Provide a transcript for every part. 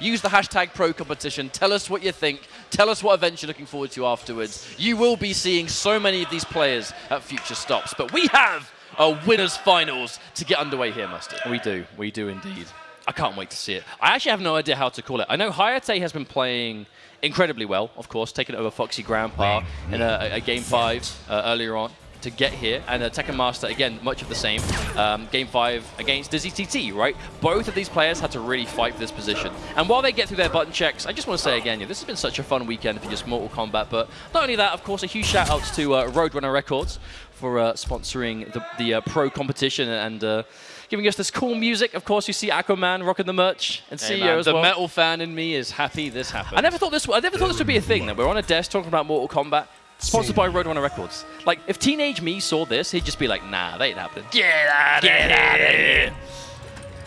Use the hashtag pro competition. Tell us what you think. Tell us what events you're looking forward to afterwards. You will be seeing so many of these players at future stops, but we have a winners finals to get underway here, Mustard. We do. We do indeed. I can't wait to see it. I actually have no idea how to call it. I know Hayate has been playing incredibly well, of course, taking over Foxy Grandpa in a, a Game 5 uh, earlier on to get here. And uh, Tekken Master, again, much of the same. Um, game 5 against Dizzy TT, right? Both of these players had to really fight for this position. And while they get through their button checks, I just want to say again, yeah, this has been such a fun weekend for just Mortal Kombat. But not only that, of course, a huge shout out to uh, Roadrunner Records for uh, sponsoring the, the uh, pro competition and uh, giving us this cool music. Of course, you see Aquaman rocking the merch and Hey, CEO man, as the well. metal fan in me is happy this happened. I never thought this. I never thought this would be a thing. That we're on a desk talking about Mortal Kombat, sponsored by Roadrunner Records. Like, if teenage me saw this, he'd just be like, "Nah, that ain't happening." Get out Get out of here.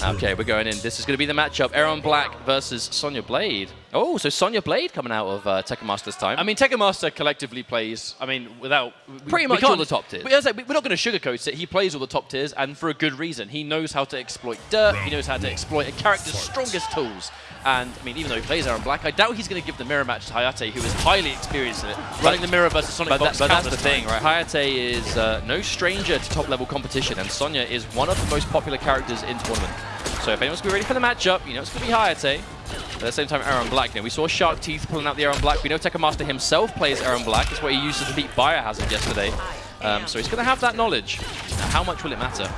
Okay, we're going in. This is going to be the matchup: Erron Black versus Sonya Blade. Oh, so Sonya Blade coming out of uh, Tekken Masters time. I mean, Tekken Master collectively plays, I mean, without... Pretty we much can't- all the top tiers. But as I we're not going to sugarcoat it. He plays all the top tiers, and for a good reason. He knows how to exploit dirt. He knows how to exploit a character's strongest tools. And, I mean, even though he plays Erron Black, I doubt he's going to give the mirror match to Hayate, who is highly experienced in it. Running the mirror versus Sonic But, that, but that's the thing, times. right? Hayate is uh, no stranger to top-level competition, and Sonya is one of the most popular characters in tournament. So if anyone's going to be ready for the matchup, you know it's going to be Hayate. At the same time, Erron Black. You know, we saw Shark Teeth pulling out the Erron Black. We know Tekken Master himself plays Erron Black. It's what he used to defeat Biohazard yesterday. Um, so he's going to have that knowledge. Now, how much will it matter?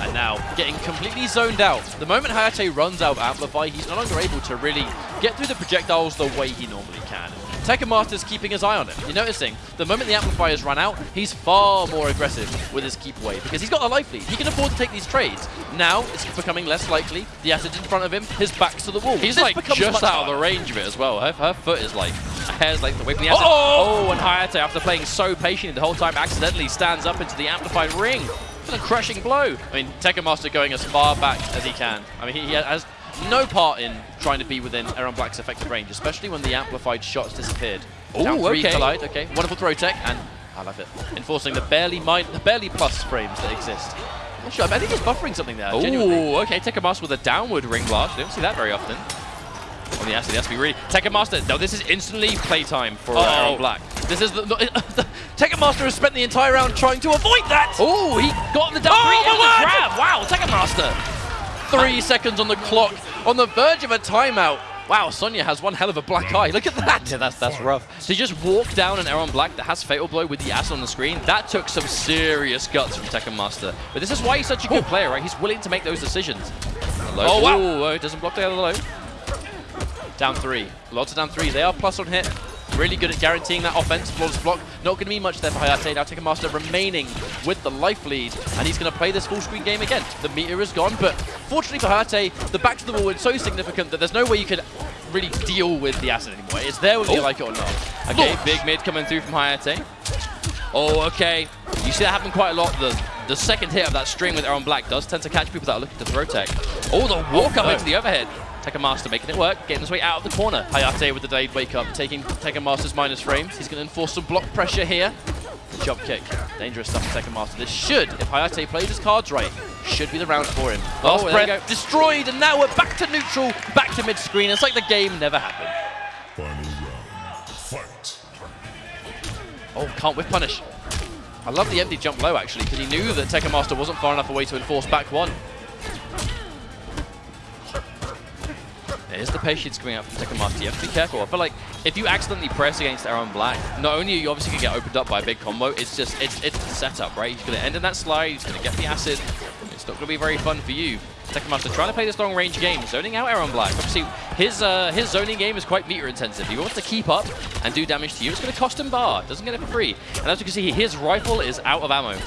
And now, getting completely zoned out. The moment Hayate runs out of Amplify, he's no longer able to really get through the projectiles the way he normally can. Tekken Master's keeping his eye on him. You're noticing, the moment the amplifiers run out, he's far more aggressive with his keep away because he's got a life lead. He can afford to take these trades. Now, it's becoming less likely. The acid's in front of him, his back's to the wall. He's This like just out of the range of it as well. Her, her foot is like a hair's length away from the acid. Oh! oh, and Hayate, after playing so patiently the whole time, accidentally stands up into the amplified ring. What a crushing blow. I mean, Tekken Master going as far back as he can. I mean, he, he has no part in trying to be within Erron Black's effective range, especially when the amplified shots disappeared. Three okay. collide, okay. Wonderful throw tech, and I love it. Enforcing the barely min the barely plus frames that exist. Not sure, I think he's buffering something there. Oh, okay. Tekken Master with a downward ring blast. You don't see that very often. On the acid, he has to be really. Tekken Master. No, this is instantly playtime for uh, Oh. Erron Black. This is the, the Tekken Master has spent the entire round trying to avoid that! Oh, he got the down Oh, three. my It was a grab. Wow, Tekken Master. Three seconds on the clock, on the verge of a timeout. Wow, Sonya has one hell of a black eye. Look at that! Yeah, that's that's rough. To just walk down an Erron Black that has Fatal Blow with the ass on the screen, that took some serious guts from Tekken Master. But this is why he's such a good player, right? He's willing to make those decisions. Low. Oh, wow. Ooh, oh, doesn't block the other low. Down three. Lots of down three. They are plus on hit. Really good at guaranteeing that offense. Flawless block. Not going to be much there for Hayate. Now Tekken Master remaining with the life lead. And he's going to play this full screen game again. The meter is gone. But fortunately for Hayate, the back to the wall is so significant that there's no way you can really deal with the acid anymore. It's there whether you Oh. like it or not. Okay, big mid coming through from Hayate. Oh, okay. You see that happen quite a lot. The the second hit of that string with Erron Black does tend to catch people that are looking to throw tech. Oh, the walk up no. into the overhead. Tekken Master making it work, getting his way out of the corner. Hayate with the delayed wake up, taking Tekken Master's minus frames. He's going to enforce some block pressure here. Jump kick. Dangerous stuff for Tekken Master. This should, if Hayate plays his cards right, should be the round for him. Oh, Last Oh, breath, destroyed, and now we're back to neutral, back to mid-screen. It's like the game never happened. Final round. Fight. Oh, can't whip punish. I love the empty jump low, actually, because he knew that Tekken Master wasn't far enough away to enforce back one. There's the patience coming out from Tekken Master. You have to be careful. I feel like if you accidentally press against Erron Black, not only are you obviously going to get opened up by a big combo, it's just, it's, it's the setup, right? He's going to end in that slide, he's going to get the acid. It's not going to be very fun for you. Tekken Master trying to play this long range game, zoning out Erron Black. Obviously, his uh, his zoning game is quite meter intensive. He wants to keep up and do damage to you. It's going to cost him bar. Doesn't get it for free. And as you can see, his rifle is out of ammo.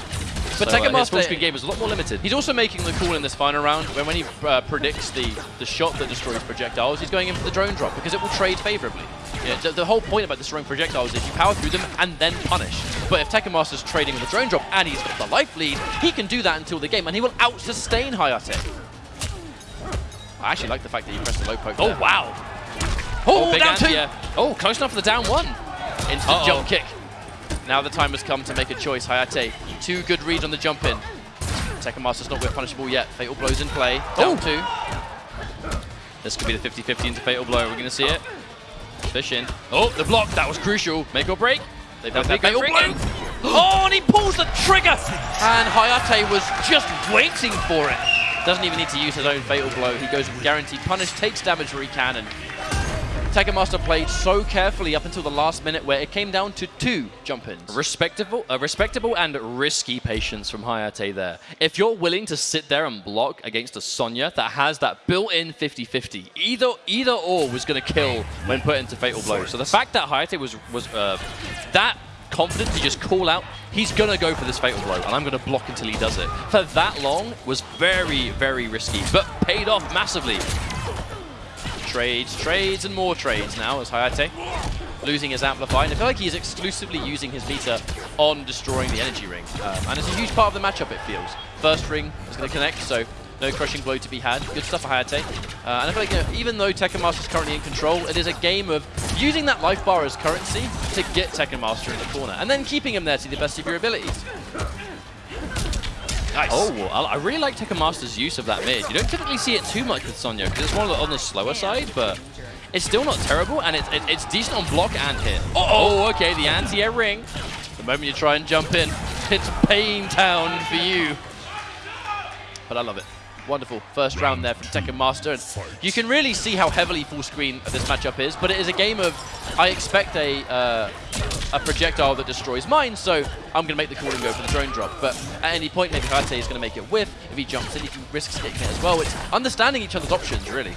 But so, Tekken uh, his full screen game is a lot more limited. He's also making the call in this final round when, when he uh, predicts the, the shot that destroys projectiles, he's going in for the drone drop because it will trade favorably. Yeah, the, the whole point about destroying projectiles is you power through them and then punish. But if Tekken Master's trading with the drone drop and he's got the life lead, he can do that until the game and he will out-sustain Hayate. I actually like the fact that you pressed the low poke Oh, there. wow. Oh, big down two! Oh, close enough for the down one. Instant Uh-oh. jump kick. Now the time has come to make a choice. Hayate, two good reads on the jump in. Tekken Master's not with punishable yet. Fatal Blow's in play. Down oh. two. This could be the 50-50 into Fatal Blow. We're going to see it. Fish in. Oh, the block. That was crucial. Make or break. They That'd both have good Fatal Blow. Oh, and he pulls the trigger! And Hayate was just waiting for it. Doesn't even need to use his own Fatal Blow. He goes with Guaranteed Punish, takes damage where he can, and Tekken Master played so carefully up until the last minute where it came down to two jump-ins. Respectable, uh, respectable and risky patience from Hayate there. If you're willing to sit there and block against a Sonya that has that built-in 50-50, either either or was going to kill when put into Fatal Blow. So the fact that Hayate was was uh, that confident to just call out, he's going to go for this Fatal Blow, and I'm going to block until he does it. For that long was very, very risky, but paid off massively. Trades, trades, and more trades now as Hayate losing his Amplify. And I feel like he's exclusively using his meter on destroying the Energy Ring. Um, and it's a huge part of the matchup, it feels. First ring is going to connect, so no crushing blow to be had. Good stuff for Hayate. Uh, and I feel like you know, even though Tekken Master is currently in control, it is a game of using that life bar as currency to get Tekken Master in the corner. And then keeping him there to the best of your abilities. Nice. Oh, I I really like Tekken Master's use of that mid. You don't typically see it too much with Sonya because it's more on the- slower side, but it's still not terrible and it's, it, it's decent on block and hit. Oh, okay, the anti-air ring. The moment you try and jump in, it's pain town for you. But I love it. Wonderful first round there from Tekken Master. And you can really see how heavily full screen this matchup is, but it is a game of, I expect a uh, a projectile that destroys mine, so I'm going to make the call and go for the drone drop. But at any point, maybe Hayate is going to make it whiff. If he jumps in, he risks getting it as well. It's understanding each other's options, really.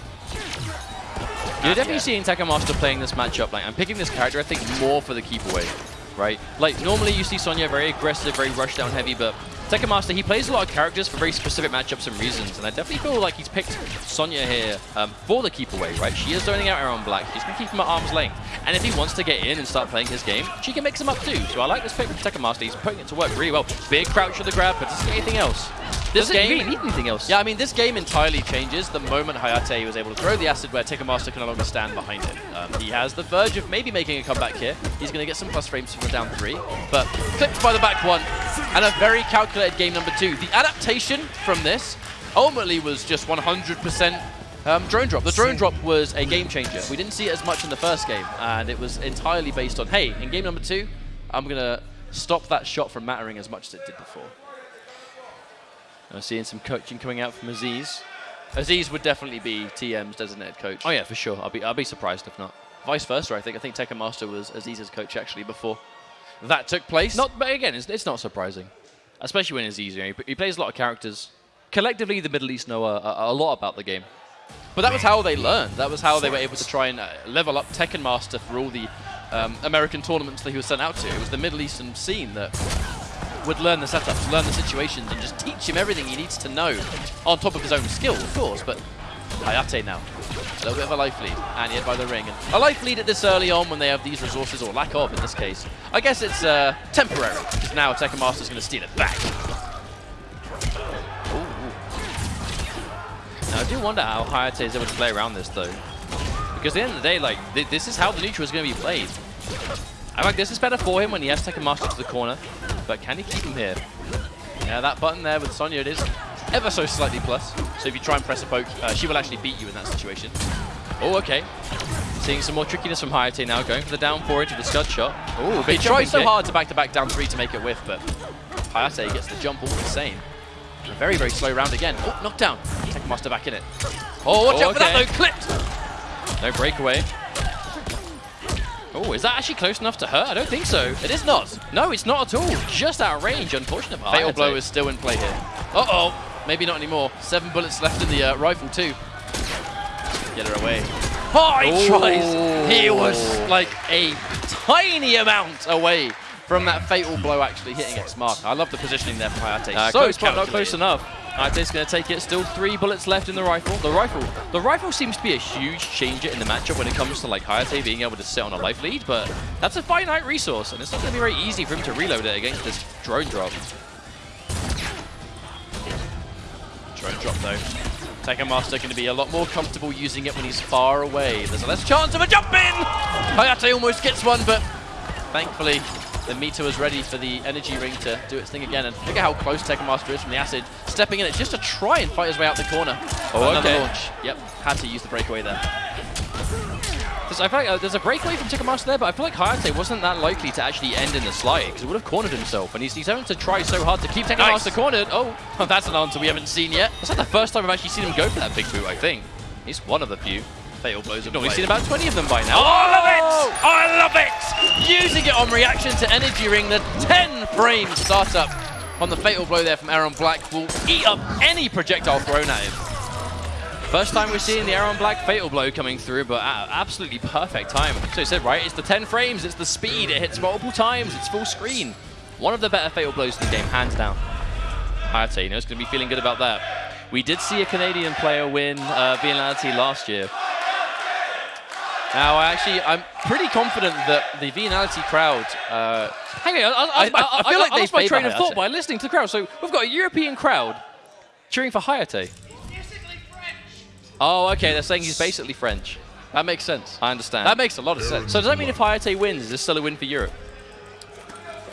You're definitely Yeah. seeing Tekken Master playing this matchup. Like, I'm picking this character, I think, more for the keep away, right? Like, normally you see Sonya very aggressive, very rush down heavy, but Tekken Master, he plays a lot of characters for very specific matchups and reasons, and I definitely feel like he's picked Sonya here um, for the keep away, right? She is zoning out Erron Black. She's going to keep him at arm's length. And if he wants to get in and start playing his game, she can mix him up too. So I like this pick from Tekken Master. He's putting it to work really well. Big crouch for the grab, but doesn't get anything else. This Doesn't game- really need anything else. Yeah, I mean, this game entirely changes the moment Hayate was able to throw the acid where Tekken Master can no longer stand behind him. Um, he has the verge of maybe making a comeback here. He's going to get some plus frames from the down three, but clipped by the back one, and a very calculated game number two. The adaptation from this ultimately was just 100% um, drone drop. The drone drop was a game changer. We didn't see it as much in the first game, and it was entirely based on, hey, in game number two, I'm going to stop that shot from mattering as much as it did before. I'm seeing some coaching coming out from Aziz. Aziz would definitely be TM's designated coach. Oh yeah, for sure. I'll be I'll be surprised if not. Vice versa, I think. I think Tekken Master was Aziz's coach actually before that took place. Not, but again, it's, it's not surprising, especially when it's easier. He, he plays a lot of characters. Collectively, the Middle East know a, a, a lot about the game. but that was how they learned. That was how they were able to try and uh, level up Tekken Master for all the um, American tournaments that he was sent out to. It was the Middle Eastern scene that would learn the setups, learn the situations, and just teach him everything he needs to know on top of his own skill, of course. But Hayate now, a little bit of a life lead, and yet by the ring. And a life lead at this early on when they have these resources, or lack of in this case. I guess it's uh, temporary, because now Tekken Master's going to steal it back. Now, I do wonder how Hayate is able to play around this, though. Because at the end of the day, like, th this is how the neutral is going to be played. I like this is better for him when he has Tekken Master to the corner, but can he keep him here? Yeah, that button there with Sonya, it is ever so slightly plus. So if you try and press a poke, uh, she will actually beat you in that situation. Oh, okay. Seeing some more trickiness from Hayate now, going for the down four into the scud shot. Oh, He tried so kick. hard to back-to-back down three to make it whiff, but Hayate gets the jump all the same. A very, very slow round again. Oh, knockdown. Tekken Master back in it. Oh, watch Oh, out for that though, clipped! No breakaway. Oh, is that actually close enough to hurt? I don't think so. It is not. No, it's not at all. Just out of range, unfortunate. Fatal. Blow is still in play here. Uh-oh. Maybe not anymore. Seven bullets left in the uh, rifle too. Get her away. Oh, he Oh. tries. He was like a tiny amount away from that fatal blow actually hitting X mark. I love the positioning there from Hayate. Uh, so close, but not close enough. Hayate's going to take it. Still three bullets left in the rifle. The rifle, the rifle seems to be a huge changer in the matchup when it comes to like Hayate being able to sit on a life lead, but that's a finite resource, and it's not going to be very easy for him to reload it against this drone drop. Drone drop though. Tekken Master going to be a lot more comfortable using it when he's far away. There's a less chance of a jump in! Hayate almost gets one, but thankfully The meter was ready for the energy ring to do its thing again. And look at how close Tekken Master is from the acid. Stepping in it just to try and fight his way out the corner. Oh, Another okay. launch. Yep, had to use the breakaway there. There's, I feel like uh, there's a breakaway from Tekken Master there, but I feel like Hayate wasn't that likely to actually end in the slide because he would have cornered himself, and he's, he's having to try so hard to keep Tekken Master Nice. cornered. Oh, That's an answer we haven't seen yet. that's like the first time I've actually seen him go for that big boot, I think. He's one of the few. Fatal blows We've seen about 20 of them by now. Oh, I love it! I love it! Using it on reaction to Energy Ring, the 10 frame startup on the fatal blow there from Erron Black will eat up any projectile thrown at him. First time we're seeing the Erron Black Fatal Blow coming through, but a- absolutely perfect time. So it said, right, it's the 10 frames, it's the speed, it hits multiple times, it's full screen. One of the better Fatal Blows in the game, hands down. Hayate, you know, is going to be feeling good about that. We did see a Canadian player win uh, Vianality last year. Now, I actually, I'm pretty confident that the Venality crowd, uh, Hang on, I, I, I- I- I feel like they lost my favour train of thought by listening to the crowd. So we've got a European crowd cheering for Hayate. Basically French. Oh, okay, they're saying he's basically French. that makes sense. I understand. That makes a lot of sense. So does that mean if Hayate wins, is this still a win for Europe?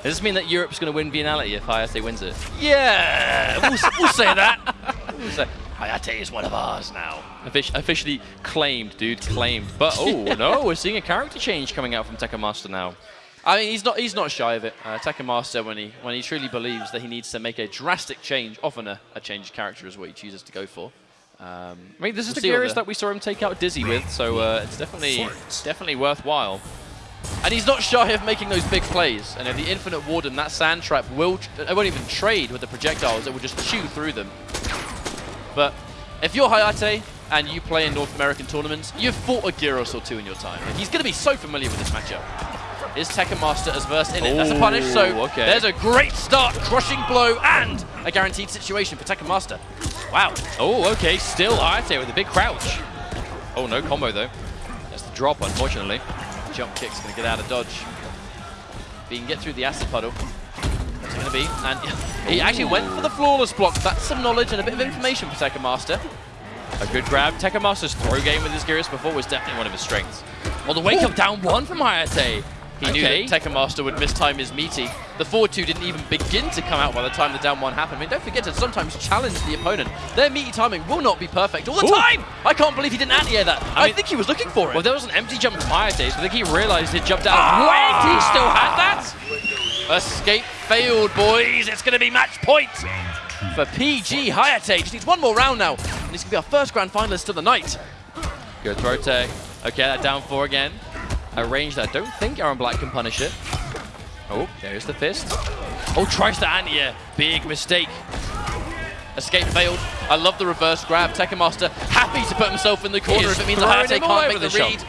Does this mean that Europe's going to win Vianality if Hayate wins it? Yeah, we'll, we'll say that. We'll say, Hayate is one of ours now. Offici- officially claimed, dude, claimed. But oh no, we're seeing a character change coming out from Tekken Master now. I mean, he's not he's not shy of it. Uh, Tekken Master, when he when he truly believes that he needs to make a drastic change, often a, a change of character is what he chooses to go for. Um, I mean, this is We'll the see what Geras the- that we saw him take out Dizzy with, so uh, it's definitely Fight. definitely worthwhile. and he's not shy of making those big plays. And if the Infinite Warden, that sand trap will, tr- it won't even trade with the projectiles. It will just chew through them. But if you're Hayate and you play in North American tournaments, you've fought a Geras or two in your time. He's going to be so familiar with this matchup. Is Tekken Master as versed in it? That's a punish, so okay. there's a great start, crushing blow, and a guaranteed situation for Tekken Master. Wow. Oh, okay, still Hayate with a big crouch. Oh, no combo though. That's the drop, unfortunately. Jump kick's going to get out of dodge. If he can get through the acid puddle, going to be? And he actually went for the flawless block. That's some knowledge and a bit of information for Tekken Master. A good grab. Tekken Master's throw game with his Geras before was definitely one of his strengths. Well, the wake up down one from Hayate. He knew Okay. that Tekken Master would mistime his meaty. The forward two didn't even begin to come out by the time the down one happened. I mean, don't forget to sometimes challenge the opponent. Their meaty timing will not be perfect all the Ooh. time. I can't believe he didn't anti-air that. I, mean- think he was looking for it. Well, there was an empty jump from Hayate, so I think he realized he'd jumped out. Ah! Wait, he still had that? Escape failed, boys. It's going to be match point for PG Hayate. Just needs one more round now, and he's going to be our first grand finalist of the night. Good throw tech. Okay, that down four again. A range that I don't think Erron Black can punish it. Oh, there's the fist. Oh, tries to anti-air. Big mistake. Escape failed. I love the reverse grab. Tekken Master happy to put himself in the corner if it means Hayate can't make the the read. shot.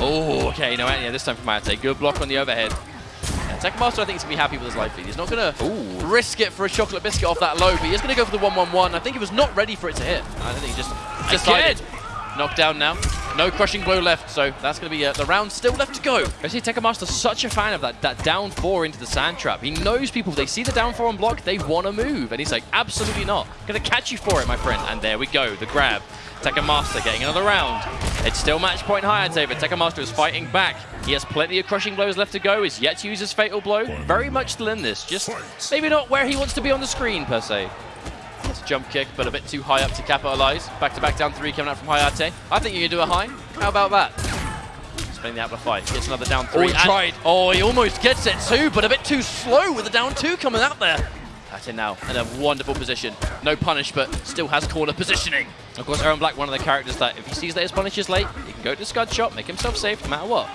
Oh, okay, no anti-air this time from Hayate. Good block on the overhead. Yeah, Tekken Master, I think, is going to be happy with his life lead. He's not going to risk it for a chocolate biscuit off that low, but he is going to go for the 1-1-1. I think he was not ready for it to hit. I think he just decided. Knocked down now. No crushing blow left, so that's going to be uh, the round still left to go. I see Tekken Master's such a fan of that, that down four into the sand trap. He knows people, they see the down four on block, they want to move. And he's like, absolutely not. Gonna catch you for it, my friend. And there we go, the grab. Tekken Master getting another round. It's still match point Hayate, but Tekken Master is fighting back. He has plenty of crushing blows left to go. He's yet to use his fatal blow. Very much still in this. Just maybe not where he wants to be on the screen, per se. Jump kick, but a bit too high up to capitalize. Back to back down three coming out from Hayate. I think you can do a high. How about that? Spinning the Amplify. Gets another down three. Oh, he tried. Oh, he almost gets it too, but a bit too slow with the down two coming out there. Hayate now in a wonderful position. No punish, but still has corner positioning. Of course, Erron Black, one of the characters that if he sees that his punish is late, he can go to Scud Shot, make himself safe no matter what.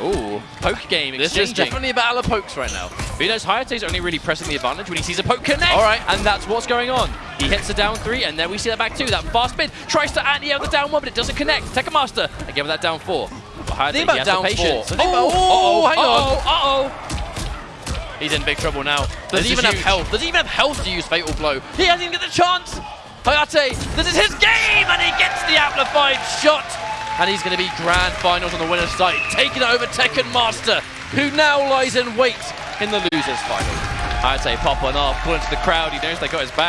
Ooh, poke game This exchanging. is definitely a battle of pokes right now. But he knows Hayate's only really pressing the advantage when he sees a poke connect. All right. And that's what's going on. He hits the down three, and then we see that back two. That fast mid tries to anti out the down one, but it doesn't connect. Tekken Master again with that down four. But Hayate, Think about has down the four. Think Oh, uh-oh, hang on. Uh-oh. He's in big trouble now. Does he even have health? Does he even have health to use Fatal Blow? He hasn't even got the chance! Hayate, this is his game! And he gets the amplified shot! And he's going to be grand finals on the winner's side, taking over Tekken Master, who now lies in wait in the loser's final. i'd say popping off, pulling to the crowd. He knows they got his back.